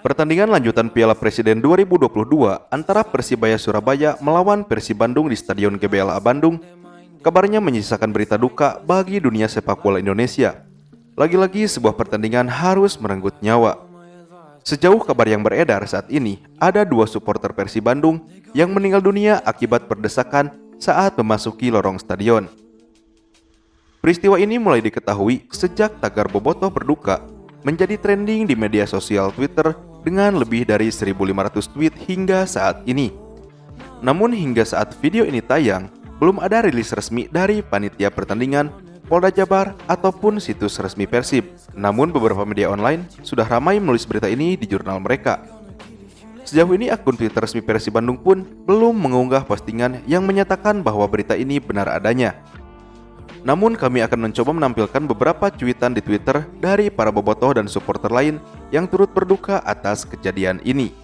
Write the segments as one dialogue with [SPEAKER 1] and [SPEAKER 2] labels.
[SPEAKER 1] Pertandingan lanjutan Piala Presiden 2022 antara Persibaya Surabaya melawan Persib Bandung di Stadion GBLA Bandung kabarnya menyisakan berita duka bagi dunia sepak bola Indonesia. Lagi-lagi sebuah pertandingan harus merenggut nyawa. Sejauh kabar yang beredar saat ini, ada dua supporter Persib Bandung yang meninggal dunia akibat berdesakan saat memasuki lorong stadion. Peristiwa ini mulai diketahui sejak tagar Bobotoh berduka menjadi trending di media sosial Twitter dengan lebih dari 1.500 tweet hingga saat ini. Namun hingga saat video ini tayang, belum ada rilis resmi dari panitia pertandingan, Polda Jabar, ataupun situs resmi Persib. Namun beberapa media online sudah ramai menulis berita ini di jurnal mereka. Sejauh ini akun Twitter resmi Persib Bandung pun belum mengunggah postingan yang menyatakan bahwa berita ini benar adanya. Namun kami akan mencoba menampilkan beberapa cuitan di Twitter dari para bobotoh dan supporter lain yang turut berduka atas kejadian ini.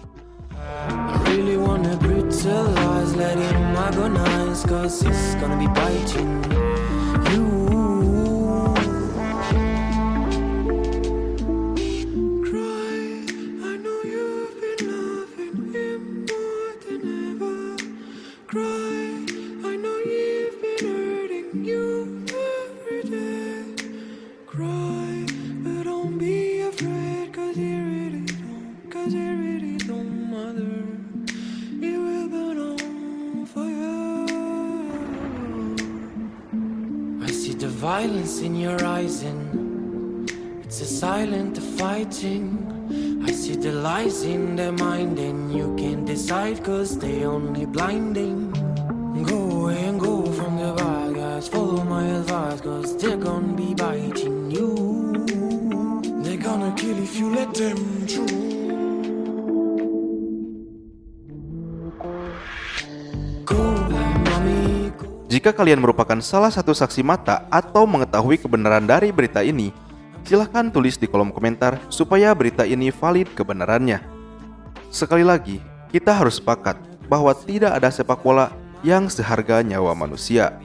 [SPEAKER 2] The violence in your eyes and it's a silent fighting. I see the lies in their mind and you can't decide cause they only blinding. Go away and go from the bad guys Follow my advice cause they're gonna be biting you. They're gonna kill if you let them through
[SPEAKER 1] Jika kalian merupakan salah satu saksi mata atau mengetahui kebenaran dari berita ini, silahkan tulis di kolom komentar supaya berita ini valid kebenarannya. Sekali lagi, kita harus sepakat bahwa tidak ada sepak bola yang seharga nyawa manusia.